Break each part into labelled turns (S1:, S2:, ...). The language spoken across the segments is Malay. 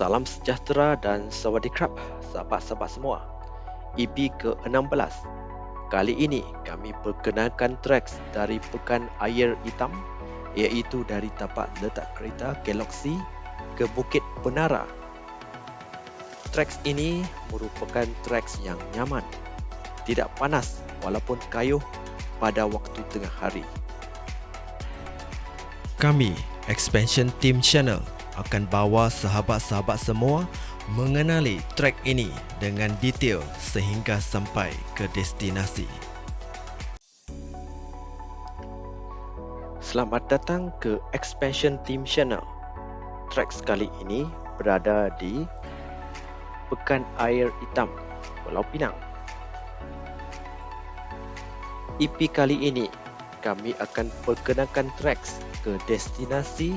S1: Salam sejahtera dan sawadee-krap sahabat-sahabat semua. EP ke-16. Kali ini kami perkenalkan tracks dari Pekan Air Hitam iaitu dari tapak letak kereta Galaxy ke Bukit Penara. Tracks ini merupakan tracks yang nyaman, tidak panas walaupun kayuh pada waktu tengah hari.
S2: Kami, Expansion Team Channel, akan bawa sahabat-sahabat semua mengenali trek ini dengan detail sehingga sampai ke destinasi.
S1: Selamat datang ke Expansion Team Channel. Trek kali ini berada di Pekan Air Hitam, Pulau Pinang. EP kali ini kami akan perkenalkan tracks ke destinasi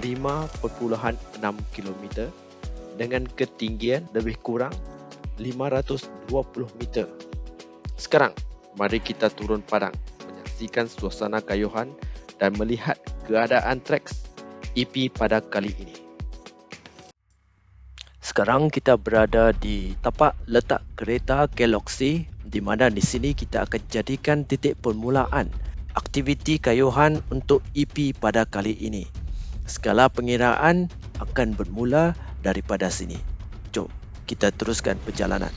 S1: 5.6 km dengan ketinggian lebih kurang 520 meter. Sekarang, mari kita turun padang menyaksikan suasana kayuhan dan melihat keadaan treks EP pada kali ini. Sekarang kita berada di tapak letak kereta Galaxy di mana di sini kita akan jadikan titik permulaan aktiviti kayuhan untuk EP pada kali ini. Skala pengiraan akan bermula daripada sini. Jom kita teruskan perjalanan.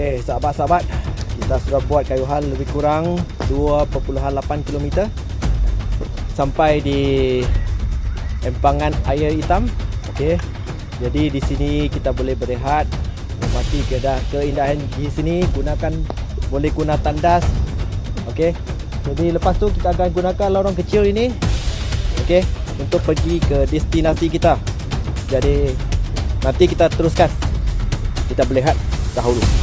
S1: Okey, sahabat-sahabat, kita sudah buat kayuhan lebih kurang 2.8 km sampai di empangan air hitam. Okey. Jadi di sini kita boleh berehat, menikmati keindahan di sini, gunakan boleh guna tandas. Okey. Jadi lepas tu kita akan gunakan lorong kecil ini. Okey, untuk pergi ke destinasi kita. Jadi nanti kita teruskan. Kita berehat dahulu.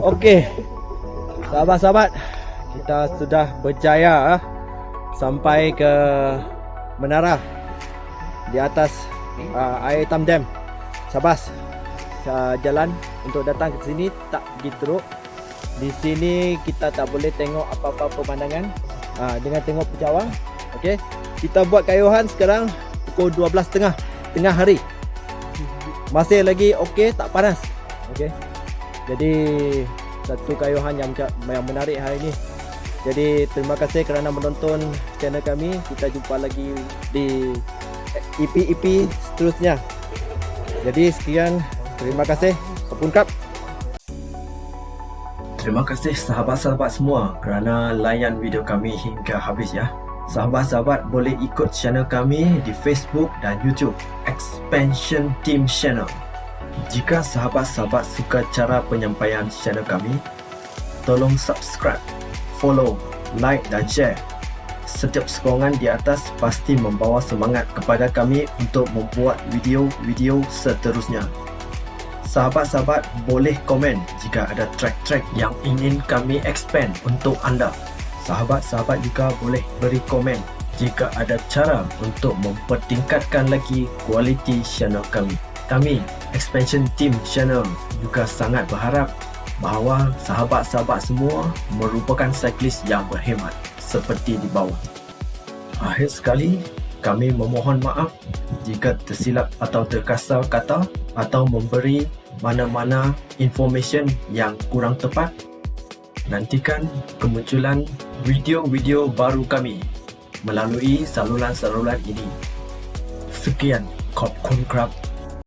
S3: Okey. Sahabat-sahabat, kita sudah berjaya ah, sampai ke menara di atas uh, air hitam dam. Sabas. Uh, jalan untuk datang ke sini tak pergi teruk. Di sini kita tak boleh tengok apa-apa pemandangan uh, dengan tengok pejawang. Okey. Kita buat kayuhan sekarang pukul 12.30 tengah hari. Masih lagi okey, tak panas. Okey. Jadi satu kayuhan yang yang menarik hari ini. Jadi terima kasih kerana menonton channel kami. Kita jumpa lagi di EP-EP seterusnya. Jadi sekian, terima kasih. Kepun Cup.
S1: Terima kasih sahabat-sahabat semua kerana layan video kami hingga habis ya. Sahabat-sahabat boleh ikut channel kami di Facebook dan YouTube Expansion Team Channel. Jika sahabat-sahabat suka cara penyampaian channel kami, tolong subscribe, follow, like dan share. Setiap sokongan di atas pasti membawa semangat kepada kami untuk membuat video-video seterusnya. Sahabat-sahabat boleh komen jika ada track-track yang ingin kami expand untuk anda. Sahabat-sahabat juga boleh beri komen jika ada cara untuk mempertingkatkan lagi kualiti channel kami. Kami, Expansion Team Channel juga sangat berharap bahawa sahabat-sahabat semua merupakan cyclist yang berhemat seperti di bawah. Akhir sekali, kami memohon maaf jika tersilap atau terkasar kata atau memberi mana-mana information yang kurang tepat. Nantikan kemunculan video-video baru kami melalui saluran-saluran ini. Sekian, Kop Kun Krab